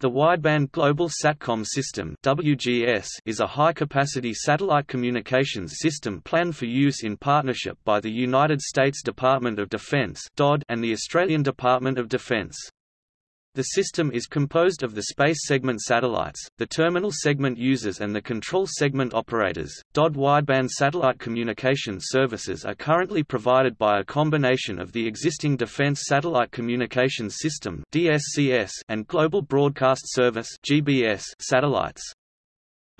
The Wideband Global Satcom System (WGS) is a high-capacity satellite communications system planned for use in partnership by the United States Department of Defense (DoD) and the Australian Department of Defense. The system is composed of the space segment satellites, the terminal segment users and the control segment operators. DoD wideband satellite communication services are currently provided by a combination of the existing Defense Satellite Communications System (DSCS) and Global Broadcast Service (GBS) satellites.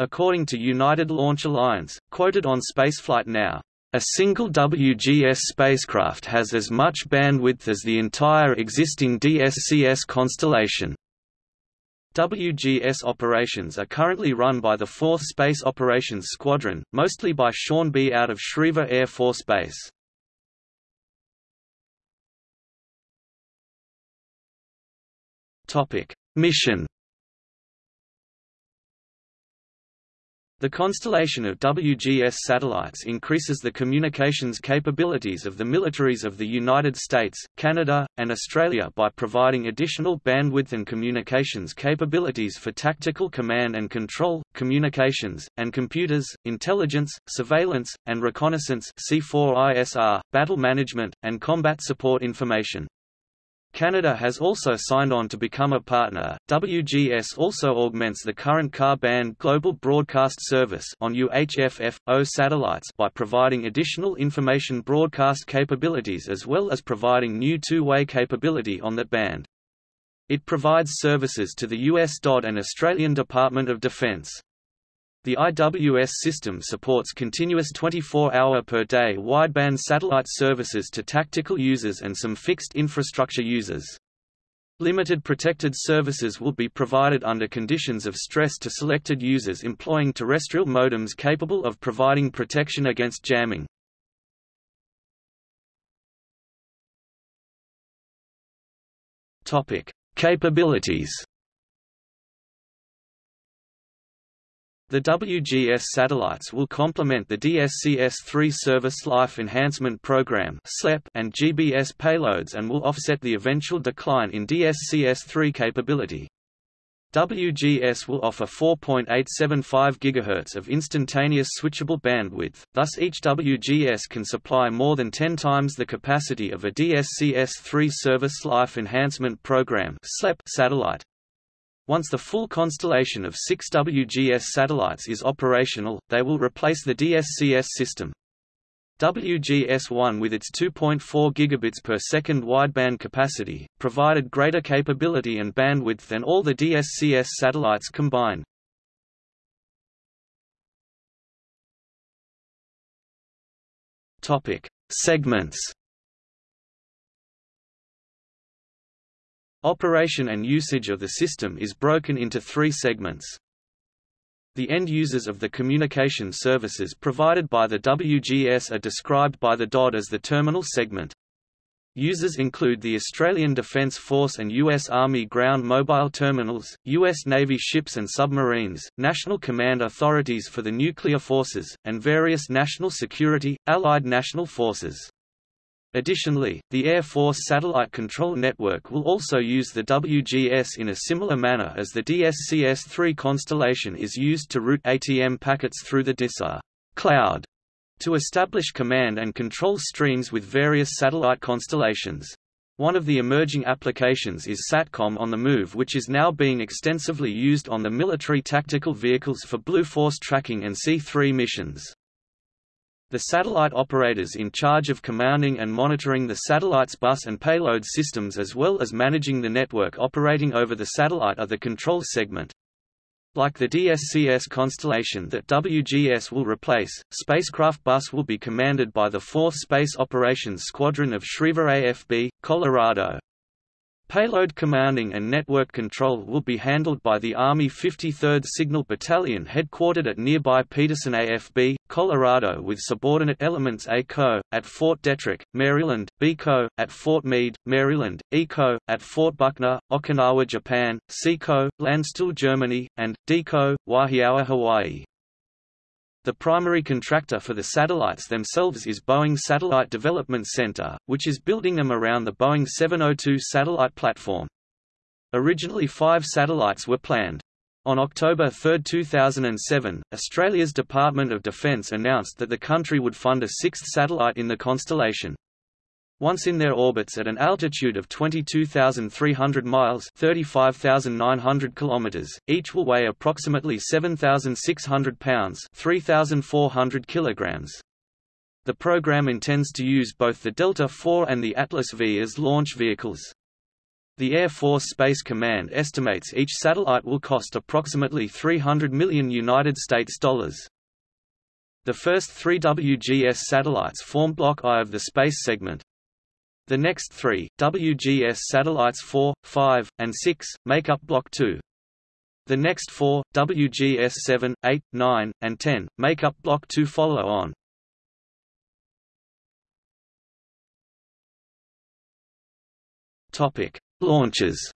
According to United Launch Alliance, quoted on Spaceflight Now, a single WGS spacecraft has as much bandwidth as the entire existing DSCS constellation. WGS operations are currently run by the 4th Space Operations Squadron, mostly by Sean B. out of Schriever Air Force Base. Mission The constellation of WGS satellites increases the communications capabilities of the militaries of the United States, Canada, and Australia by providing additional bandwidth and communications capabilities for tactical command and control, communications, and computers, intelligence, surveillance, and reconnaissance C4ISR, battle management, and combat support information. Canada has also signed on to become a partner. WGS also augments the current Ka-band global broadcast service on UHF-FO satellites by providing additional information broadcast capabilities as well as providing new two-way capability on that band. It provides services to the US DoD and Australian Department of Defence. The IWS system supports continuous 24-hour per day wideband satellite services to tactical users and some fixed infrastructure users. Limited protected services will be provided under conditions of stress to selected users employing terrestrial modems capable of providing protection against jamming. Capabilities The WGS satellites will complement the DSCS-3 Service Life Enhancement Program and GBS payloads and will offset the eventual decline in DSCS-3 capability. WGS will offer 4.875 GHz of instantaneous switchable bandwidth, thus each WGS can supply more than 10 times the capacity of a DSCS-3 Service Life Enhancement Program satellite. Once the full constellation of six WGS satellites is operational, they will replace the DSCS system. WGS-1 with its 2.4 gigabits per second wideband capacity, provided greater capability and bandwidth than all the DSCS satellites combined. Topic: Segments Operation and usage of the system is broken into three segments. The end users of the communication services provided by the WGS are described by the DoD as the terminal segment. Users include the Australian Defence Force and U.S. Army ground mobile terminals, U.S. Navy ships and submarines, national command authorities for the nuclear forces, and various national security, allied national forces. Additionally, the Air Force Satellite Control Network will also use the WGS in a similar manner as the DSCS-3 constellation is used to route ATM packets through the DISA cloud to establish command and control streams with various satellite constellations. One of the emerging applications is SATCOM on the move which is now being extensively used on the military tactical vehicles for Blue Force tracking and C-3 missions. The satellite operators in charge of commanding and monitoring the satellite's bus and payload systems as well as managing the network operating over the satellite are the control segment. Like the DSCS constellation that WGS will replace, Spacecraft Bus will be commanded by the 4th Space Operations Squadron of Schriever AFB, Colorado. Payload commanding and network control will be handled by the Army 53rd Signal Battalion headquartered at nearby Peterson AFB, Colorado with subordinate elements A-Co, at Fort Detrick, Maryland, B-Co, at Fort Meade, Maryland, E-Co, at Fort Buckner, Okinawa, Japan, C-Co, Landstuhl, Germany, and D-Co, Wahiawa, Hawaii. The primary contractor for the satellites themselves is Boeing Satellite Development Center, which is building them around the Boeing 702 satellite platform. Originally five satellites were planned. On October 3, 2007, Australia's Department of Defence announced that the country would fund a sixth satellite in the constellation. Once in their orbits at an altitude of 22,300 miles (35,900 kilometers), each will weigh approximately 7,600 pounds (3,400 kilograms). The program intends to use both the Delta IV and the Atlas V as launch vehicles. The Air Force Space Command estimates each satellite will cost approximately 300 million United States dollars. The first three WGS satellites form Block I of the space segment. The next three, WGS satellites 4, 5, and 6, make up Block II. The next four, WGS 7, 8, 9, and 10, make up Block II follow on. Topic: Launches.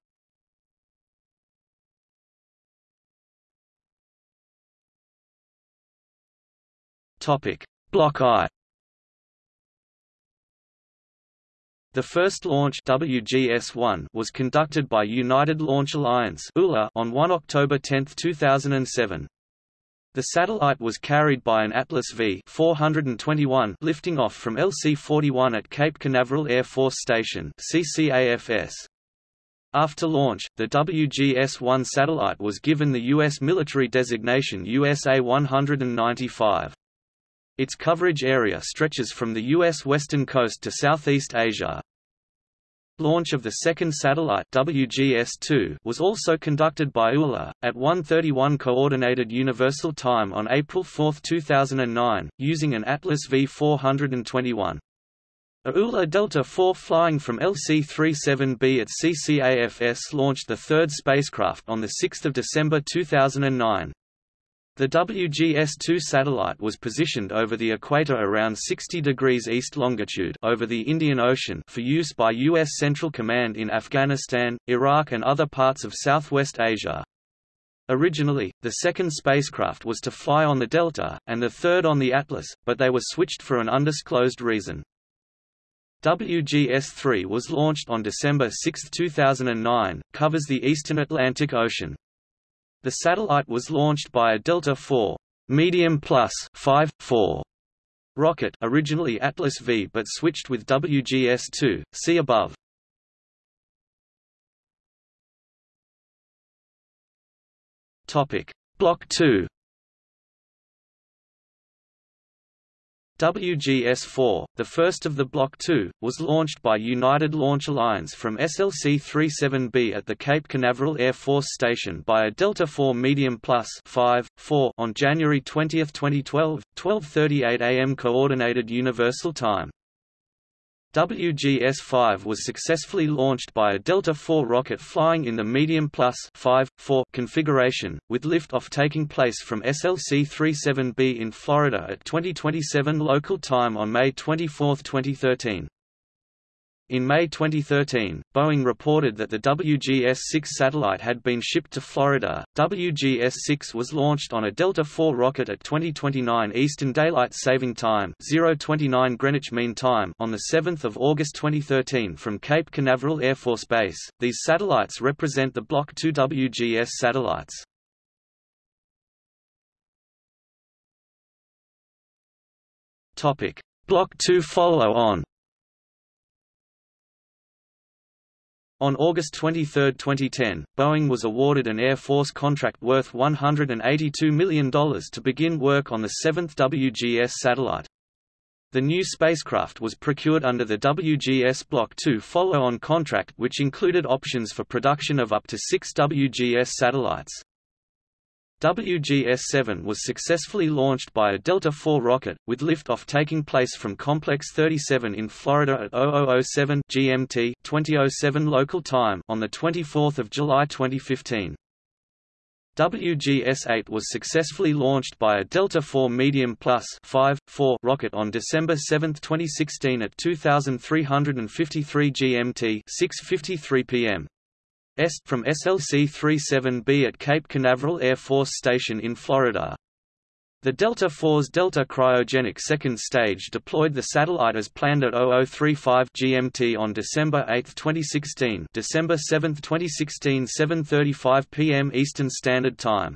Block I. The first launch WGS-1 was conducted by United Launch Alliance on 1 October 10, 2007. The satellite was carried by an Atlas V 421 lifting off from LC-41 at Cape Canaveral Air Force Station CCAFS. After launch, the WGS-1 satellite was given the U.S. military designation USA-195. Its coverage area stretches from the U.S. western coast to Southeast Asia. Launch of the second satellite WGS-2 was also conducted by ULA, at 1:31 Coordinated Universal Time on April 4, 2009, using an Atlas V421. A ULA Delta IV flying from LC-37B at CCAFS launched the third spacecraft on 6 December 2009. The WGS-2 satellite was positioned over the equator around 60 degrees east longitude over the Indian Ocean for use by U.S. Central Command in Afghanistan, Iraq and other parts of Southwest Asia. Originally, the second spacecraft was to fly on the Delta, and the third on the Atlas, but they were switched for an undisclosed reason. WGS-3 was launched on December 6, 2009, covers the eastern Atlantic Ocean. The satellite was launched by a Delta IV medium plus 5, 4 rocket originally Atlas V but switched with WGS-2, see above. Topic: Block 2 WGS-4, the first of the Block II, was launched by United Launch Alliance from SLC-37B at the Cape Canaveral Air Force Station by a Delta IV Medium Plus 5, 4 on January 20, 2012, 12.38 am Coordinated Universal Time. WGS-5 was successfully launched by a Delta IV rocket flying in the medium plus 5, 4 configuration, with liftoff taking place from SLC-37B in Florida at 2027 local time on May 24, 2013. In May 2013, Boeing reported that the WGS-6 satellite had been shipped to Florida. WGS-6 was launched on a Delta IV rocket at 2029 Eastern Daylight Saving Time (029 Greenwich Mean Time) on the 7th of August 2013 from Cape Canaveral Air Force Base. These satellites represent the Block II WGS satellites. Topic: Block II follow-on. On August 23, 2010, Boeing was awarded an Air Force contract worth $182 million to begin work on the seventh WGS satellite. The new spacecraft was procured under the WGS Block II follow-on contract which included options for production of up to six WGS satellites. WGS-7 was successfully launched by a Delta IV rocket, with liftoff taking place from Complex 37 in Florida at 0007 GMT 2007 local time on 24 July 2015. WGS-8 was successfully launched by a Delta IV Medium Plus 5, 4 rocket on December 7, 2016 at 2353 GMT 6.53 p.m. Est from SLC-37B at Cape Canaveral Air Force Station in Florida. The Delta IV's Delta cryogenic second stage deployed the satellite as planned at 0035 GMT on December 8, 2016 December 7, 2016 7.35 p.m. Eastern Standard Time.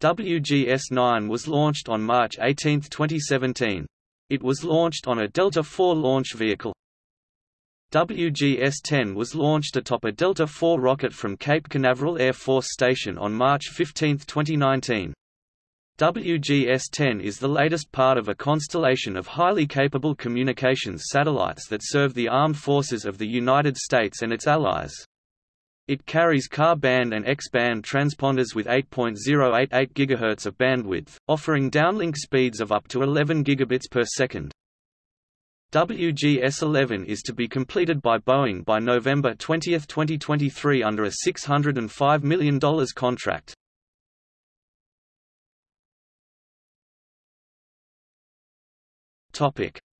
WGS-9 was launched on March 18, 2017. It was launched on a Delta IV launch vehicle. WGS-10 was launched atop a Delta IV rocket from Cape Canaveral Air Force Station on March 15, 2019. WGS-10 is the latest part of a constellation of highly capable communications satellites that serve the armed forces of the United States and its allies. It carries Ka-band and X-band transponders with 8.088 GHz of bandwidth, offering downlink speeds of up to 11 gigabits per second. WGS-11 is to be completed by Boeing by November 20, 2023 under a $605 million contract.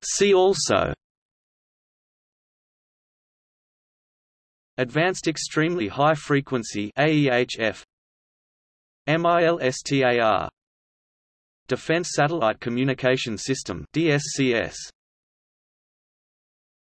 See also. Advanced Extremely High Frequency AEHF MILSTAR Defense Satellite Communication System DSCS